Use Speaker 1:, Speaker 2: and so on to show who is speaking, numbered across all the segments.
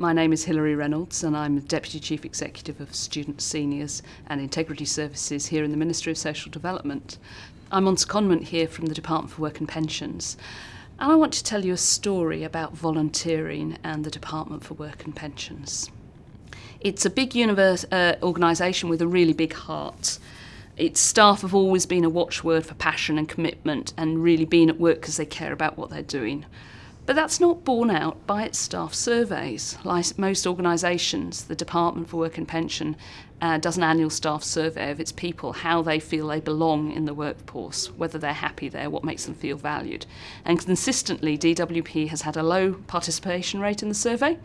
Speaker 1: My name is Hilary Reynolds and I'm the Deputy Chief Executive of Student Seniors and Integrity Services here in the Ministry of Social Development. I'm on secondment here from the Department for Work and Pensions and I want to tell you a story about volunteering and the Department for Work and Pensions. It's a big universe, uh, organisation with a really big heart. Its staff have always been a watchword for passion and commitment and really being at work because they care about what they're doing. But that's not borne out by its staff surveys. Like most organisations, the Department for Work and Pension uh, does an annual staff survey of its people, how they feel they belong in the workforce, whether they're happy there, what makes them feel valued. And consistently, DWP has had a low participation rate in the survey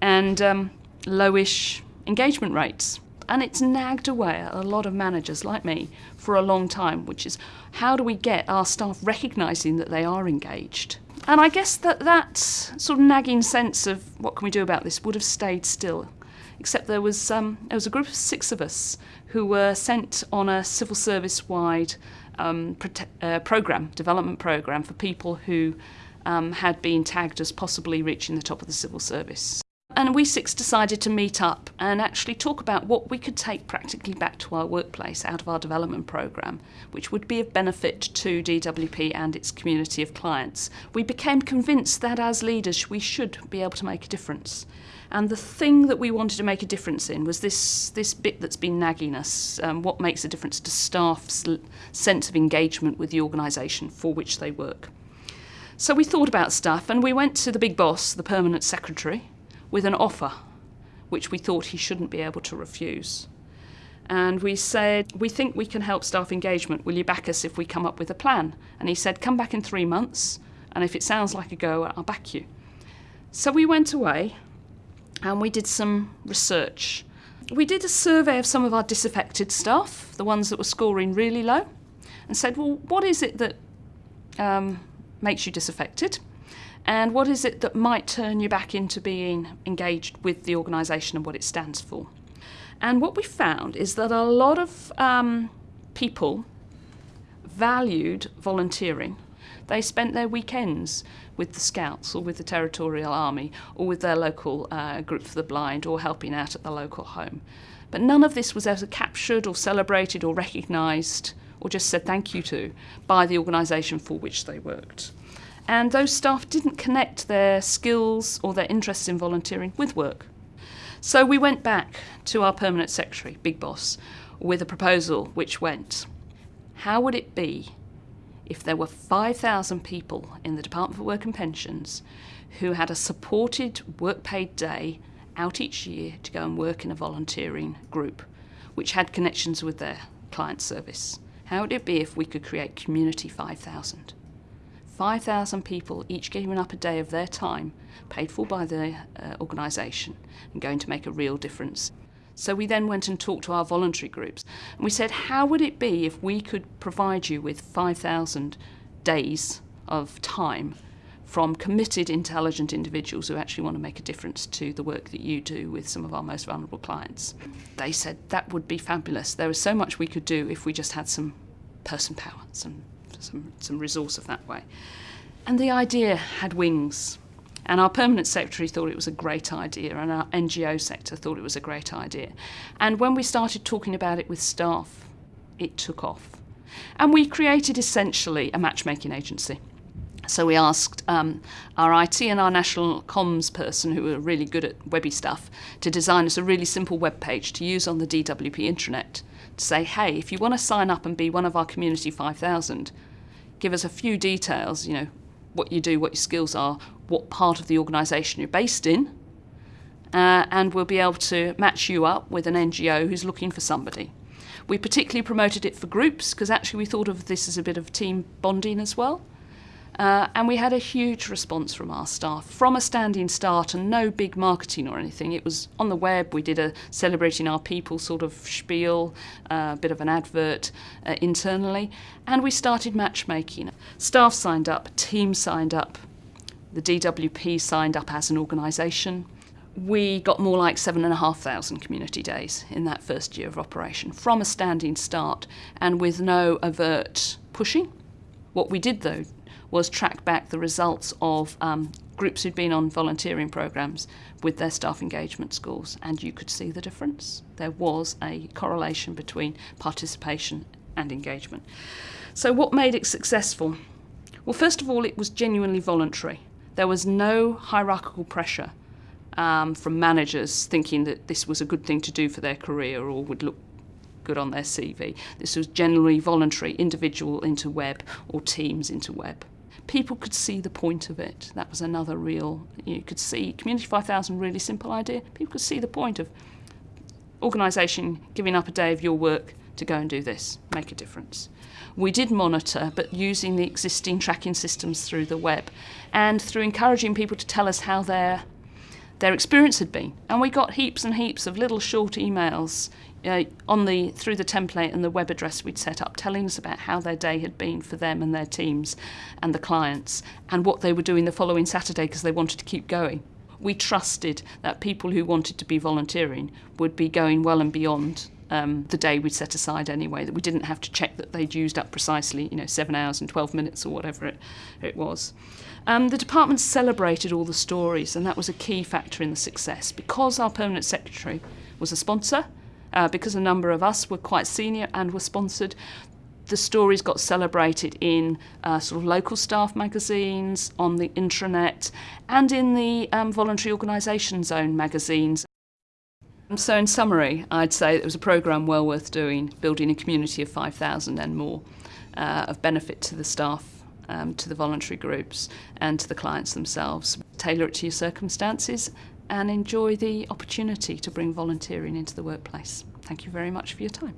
Speaker 1: and um, lowish engagement rates. And it's nagged away at a lot of managers like me for a long time, which is how do we get our staff recognising that they are engaged? And I guess that that sort of nagging sense of what can we do about this would have stayed still, except there was, um, there was a group of six of us who were sent on a civil service wide um, uh, program, development program for people who um, had been tagged as possibly reaching the top of the civil service. And we six decided to meet up and actually talk about what we could take practically back to our workplace out of our development programme, which would be of benefit to DWP and its community of clients. We became convinced that as leaders we should be able to make a difference. And the thing that we wanted to make a difference in was this, this bit that's been nagging us um, what makes a difference to staff's sense of engagement with the organisation for which they work. So we thought about stuff and we went to the big boss, the permanent secretary, with an offer which we thought he shouldn't be able to refuse. And we said, We think we can help staff engagement. Will you back us if we come up with a plan? And he said, Come back in three months, and if it sounds like a go, I'll back you. So we went away and we did some research. We did a survey of some of our disaffected staff, the ones that were scoring really low, and said, Well, what is it that um, makes you disaffected? And what is it that might turn you back into being engaged with the organisation and what it stands for. And what we found is that a lot of um, people valued volunteering. They spent their weekends with the Scouts or with the Territorial Army or with their local uh, group for the blind or helping out at the local home. But none of this was ever captured or celebrated or recognised or just said thank you to by the organisation for which they worked and those staff didn't connect their skills or their interests in volunteering with work. So we went back to our permanent secretary, Big Boss, with a proposal which went How would it be if there were 5,000 people in the Department for Work and Pensions who had a supported work paid day out each year to go and work in a volunteering group which had connections with their client service? How would it be if we could create Community 5000? 5,000 people, each giving up a day of their time, paid for by the uh, organisation, and going to make a real difference. So we then went and talked to our voluntary groups, and we said, how would it be if we could provide you with 5,000 days of time from committed, intelligent individuals who actually want to make a difference to the work that you do with some of our most vulnerable clients. They said that would be fabulous. There is so much we could do if we just had some person power, some some, some resource of that way. And the idea had wings. And our permanent secretary thought it was a great idea, and our NGO sector thought it was a great idea. And when we started talking about it with staff, it took off. And we created essentially a matchmaking agency. So we asked um, our IT and our national comms person, who were really good at webby stuff, to design us a really simple web page to use on the DWP intranet to say, hey, if you want to sign up and be one of our Community 5000, give us a few details, you know, what you do, what your skills are, what part of the organisation you're based in, uh, and we'll be able to match you up with an NGO who's looking for somebody. We particularly promoted it for groups because actually we thought of this as a bit of team bonding as well. Uh, and we had a huge response from our staff from a standing start and no big marketing or anything. It was on the web. We did a celebrating our people sort of spiel, a uh, bit of an advert uh, internally, and we started matchmaking. Staff signed up, team signed up, the DWP signed up as an organisation. We got more like seven and a half thousand community days in that first year of operation from a standing start and with no overt pushing What we did though was track back the results of um, groups who'd been on volunteering programs with their staff engagement scores, and you could see the difference. There was a correlation between participation and engagement. So, what made it successful? Well, first of all, it was genuinely voluntary. There was no hierarchical pressure um, from managers thinking that this was a good thing to do for their career or would look good on their CV. This was generally voluntary, individual into web or teams into web. People could see the point of it. That was another real, you could see, Community 5000, really simple idea. People could see the point of organisation giving up a day of your work to go and do this, make a difference. We did monitor, but using the existing tracking systems through the web and through encouraging people to tell us how their their experience had been. And we got heaps and heaps of little short emails uh, on the through the template and the web address we'd set up, telling us about how their day had been for them and their teams and the clients, and what they were doing the following Saturday because they wanted to keep going. We trusted that people who wanted to be volunteering would be going well and beyond um, the day we'd set aside anyway, that we didn't have to check that they'd used up precisely, you know, seven hours and 12 minutes or whatever it, it was. Um, the department celebrated all the stories, and that was a key factor in the success. Because our permanent secretary was a sponsor, uh, because a number of us were quite senior and were sponsored, the stories got celebrated in uh, sort of local staff magazines, on the intranet, and in the um, voluntary organisation zone magazines. So in summary, I'd say it was a programme well worth doing, building a community of 5,000 and more uh, of benefit to the staff, um, to the voluntary groups and to the clients themselves. Tailor it to your circumstances and enjoy the opportunity to bring volunteering into the workplace. Thank you very much for your time.